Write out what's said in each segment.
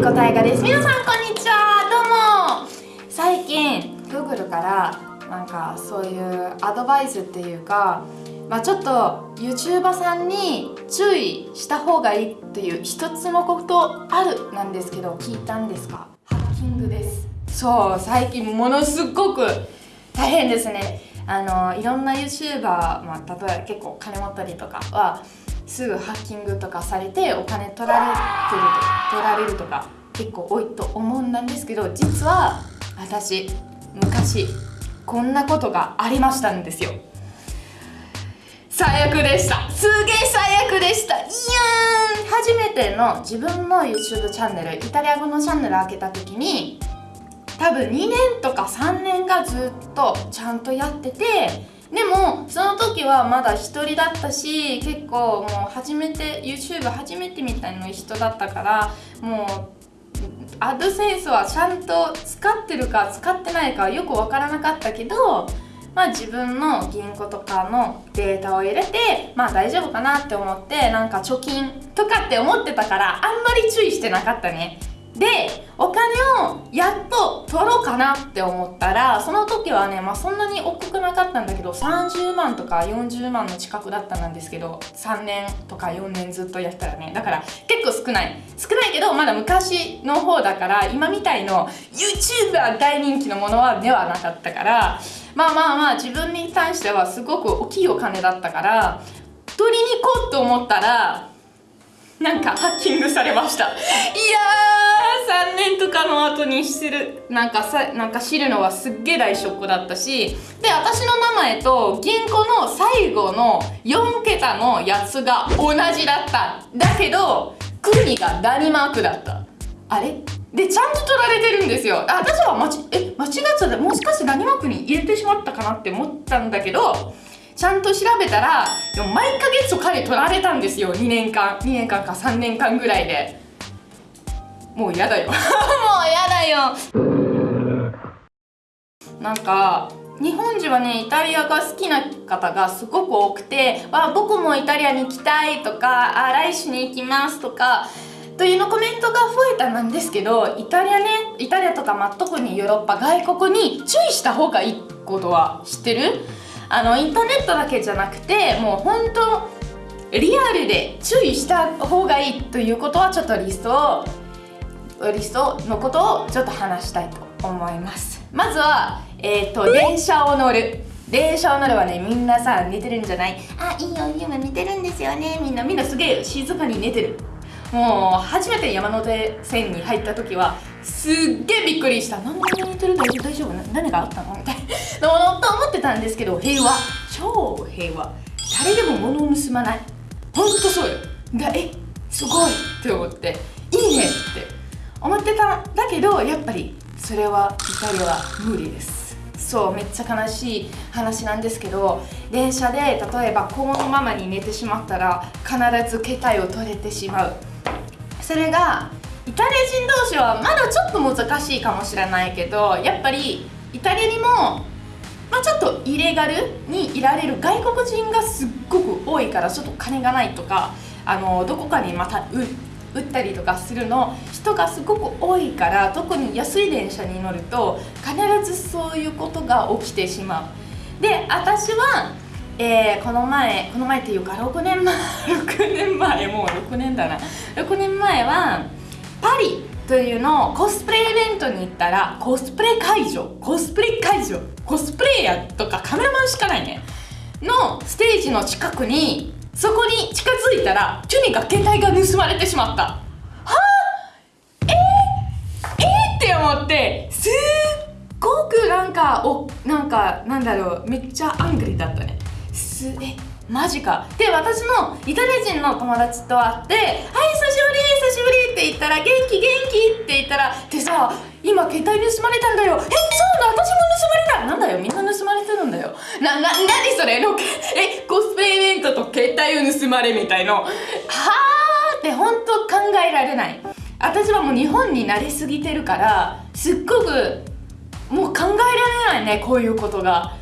りこたいがです。皆さんこんにちは。どうも。最近 Google からなんかそういうアドバイスっていうかまあちょっと YouTuber さんに注意した方がいいっていう一つのことあるなんですけど聞いたんですか？ハッキングです。そう最近ものすごく大変ですね。あのいろんな YouTuber、まあ、例えば結構金持ったりとかはすぐハッキングとかされてお金取られてると取られるとか結構多いと思うんですけど実は私昔こんなことがありましたんですよ。最悪でした。すげえ最悪でした。いやー初めての自分の YouTube チャンネルイタリア語のチャンネル開けた時に多分2年とか3年がずっとちゃんとやっててでもその時はまだ一人だったし結構もう初めて YouTube 初めてみたいな人だったからもうアドセンスはちゃんと使ってるか使ってないかよく分からなかったけどまあ自分の銀行とかのデータを入れてまあ大丈夫かなって思ってなんか貯金とかって思ってたからあんまり注意してなかったね。でお金をやっと取ろうかなって思ったらその時はね、まあ、そんなに大きくなかったんだけど30万とか40万の近くだったんですけど3年とか4年ずっとやったらね。だから結構少ない。少ないけどまだ昔の方だから今みたいの YouTuber 大人気のものはではなかったからまあまあまあ自分に対してはすごく大きいお金だったから取りに行こうと思ったらなんかハッキングされました。いやー3年とかの後に知るなんかさなんか知るのはすっげえ大ショックだったしで私の名前と銀行の最後の4桁のやつが同じだった。だけど国がダニマークだった。あれ？でちゃんと取られてるんですよ。私は間ちえ間違っちゃった。もしかしてダニマークに入れてしまったかなって思ったんだけどちゃんと調べたら毎ヶ月彼取られたんですよ。2年間2年間か3年間ぐらいで。もう嫌だよ。もう嫌だよ。なんか日本人はねイタリアが好きな方がすごく多くて「わ僕もイタリアに行きたい」とか「あ来週に行きます」とかというのコメントが増えたんですけどイタリアねイタリアとか、まあ、特にヨーロッパ外国に注意した方がいいことは知ってる？あのインターネットだけじゃなくてもう本当リアルで注意した方がいいということはちょっとリストをリストのことをちょっと話したいと思います。まずは、えーと、電車を乗る。電車を乗るはねみんなさ寝てるんじゃないあいいよ今寝てるんですよねみんなみんなすげえ静かに寝てる。もう初めて山手線に入った時はすっげえびっくりした何で寝てる？大丈夫？大丈夫？何があったの？みたいな。と思ってたんですけど平和。超平和。誰でも物を盗まない。ほんとそうよ。がえすごいって思って。いいねって。思ってたんだけどやっぱりそれはイタリアは無理です。そうめっちゃ悲しい話なんですけど電車で例えばこのままに寝てしまったら必ず携帯を取れてしまう。それがイタリア人同士はまだちょっと難しいかもしれないけどやっぱりイタリアにも、まあ、ちょっとイレガルにいられる外国人がすっごく多いからちょっと金がないとかあのどこかにまた売ったりとかするの人がすごく多いから特に安い電車に乗ると必ずそういうことが起きてしまう。で私は、えー、この前この前っていうか6年前6年前もう6年だな。6年前はパリというのをコスプレイベントに行ったらコスプレ会場コスプレ会場コスプレイヤーとかカメラマンしかないね。のステージの近くにそこに近づいたらチュニが携帯が盗まれてしまった。はあ？えー、えー、って思ってすっごくなんかおなんかなんだろうめっちゃアングリだったね。すえマジか。で私のイタリア人の友達と会って「はい久しぶり久しぶり」って言ったら「元気元気」って言ったら「でさ今携帯盗まれたんだよえそうだ私も盗まれたなんだよみんな盗まれてるんだよ。なな何それ？のえコスプレイベントと携帯を盗まれみたいの。はあって本当考えられない。私はもう日本に慣れすぎてるからすっごくもう考えられないねこういうことが。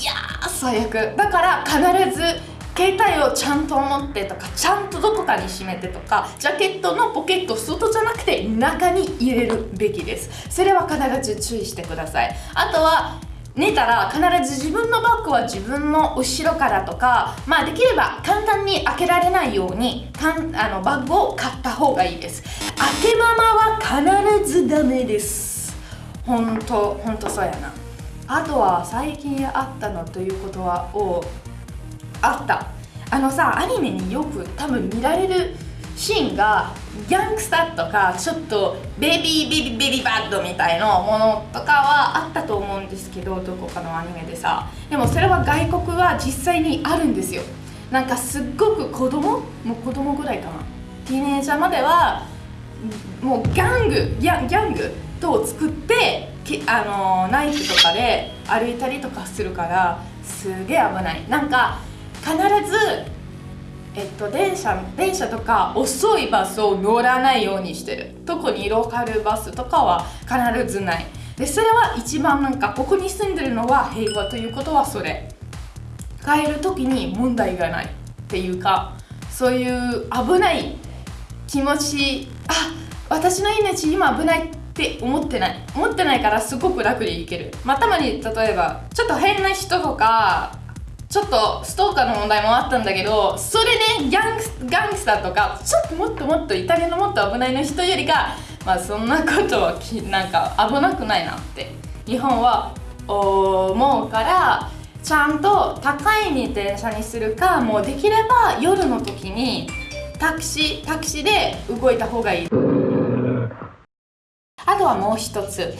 いや最悪。だから必ず携帯をちゃんと持ってとかちゃんとどこかに閉めてとかジャケットのポケット外じゃなくて中に入れるべきです。それは必ず注意してください。あとは寝たら必ず自分のバッグは自分の後ろからとかまあできれば簡単に開けられないようにかんあのバッグを買った方がいいです。開けままは必ずダメです。本当本当そうやな。あとは最近あったのということはをあった。あのさアニメによく多分見られるシーンがギャングスターとかちょっとベビーベビーベビーバッドみたいなものとかはあったと思うんですけどどこかのアニメでさ。でもそれは外国は実際にあるんですよ。なんかすっごく子供？もう子供ぐらいかな。ティーネージャーまではもうギャングギャギャングと作ってあのナイフとかで歩いたりとかするからすげえ危ない。なんか必ずえっと、電車電車とか遅いバスを乗らないようにしてる。特にローカルバスとかは必ずない。でそれは一番なんかここに住んでるのは平和ということはそれ。帰る時に問題がないっていうかそういう危ない気持ちあ私の命今危ないって思ってない。思ってないからすごく楽でいける。まあたまに例えばちょっと変な人とかちょっとストーカーの問題もあったんだけどそれでギャンギャングスターとかちょっともっともっとイタリアのもっと危ないの人よりかまあそんなことはきなんか危なくないなって。日本は思うからちゃんと高いに電車にするかもうできれば夜の時にタクシータクシーで動いた方がいい。あとはもう一つ。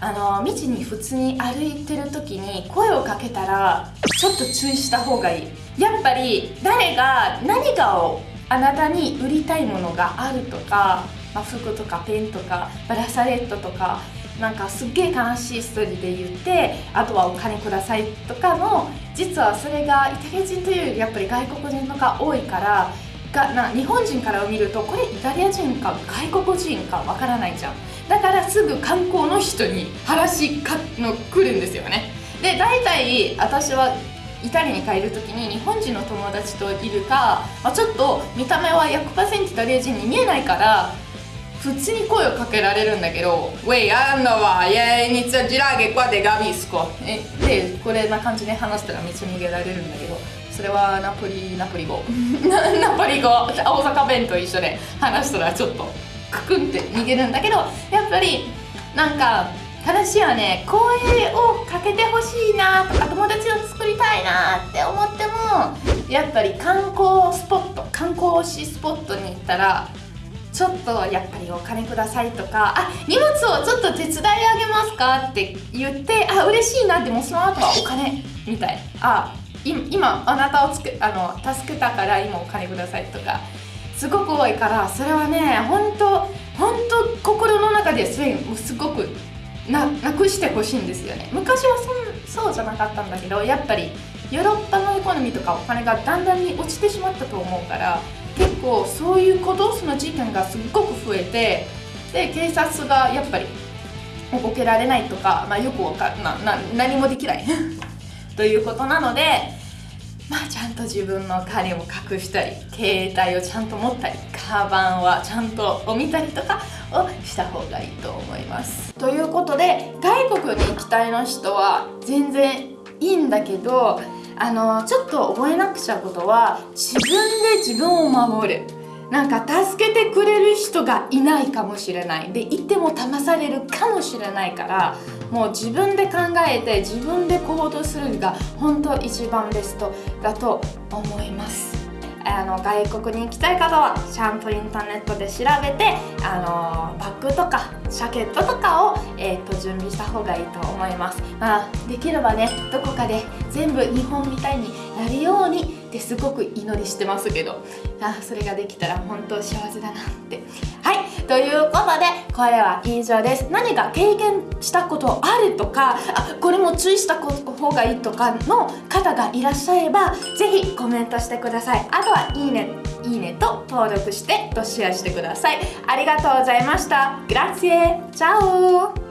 あの道に普通に歩いてる時に声をかけたらちょっと注意した方がいい。やっぱり誰が何かをあなたに売りたいものがあるとか、まあ、服とかペンとかブラサレットとかなんかすっげえ悲しいストーリーで言ってあとはお金くださいとかの実はそれがイタリア人というよりやっぱり外国人のが多いからがな日本人から見るとこれイタリア人か外国人かわからないじゃん。だからすぐ観光の人に話かの来るんですよね。で大体私はイタリアに帰る時に日本人の友達といるか、まあ、ちょっと見た目は100%イタリア人に見えないから普通に声をかけられるんだけど「ウェイあんのはイェイニツァジラゲ qua de Gavisco」でこれな感じで話したら道逃げられるんだけどそれはナポリナポリ語。ナポリ語。大阪弁と一緒で話したらちょっとククンって逃げるんだけどやっぱりなんか話はね声をかけてほしいなとか友達を作りたいなって思ってもやっぱり観光スポット観光しスポットに行ったらちょっとやっぱりお金くださいとかあ荷物をちょっと手伝いあげますかって言ってあ嬉しいなってもうその後はお金みたい。あ今あなたをつくあの助けたから今お金くださいとかすごく多いからそれはね本当本当心の中ですごくななくしてほしいんですよね。昔はそそうじゃなかったんだけどやっぱりヨーロッパのエコノミーとかお金がだんだんに落ちてしまったと思うから結構そういうことその事件がすっごく増えてで警察がやっぱり動けられないとか、まあ、よくわかなな何もできない。ということなのでまあちゃんと自分の金を隠したり携帯をちゃんと持ったりカバンはちゃんと見たりとかをした方がいいと思います。ということで外国に行きたいの人は全然いいんだけどあのちょっと覚えなくちゃことは自分で自分を守る。なんか助けてくれる人がいないかもしれない。で言っても騙されるかもしれないからもう自分で考えて自分で行動するのが本当一番ベストだと思います。あの外国に行きたい方はちゃんとインターネットで調べてあのバッグとかジャケットとかを、えーと、と準備した方がいいと思います、まあ、できればねどこかで全部日本みたいになるようにってすごく祈りしてますけど。あそれができたら本当幸せだなって。はい。ということでこれは以上です。何か経験したことあるとかあこれも注意した方がいいとかの方がいらっしゃればぜひコメントしてください。あとはいいねいいねと登録してとシェアしてください。ありがとうございました。グラッツェチャオ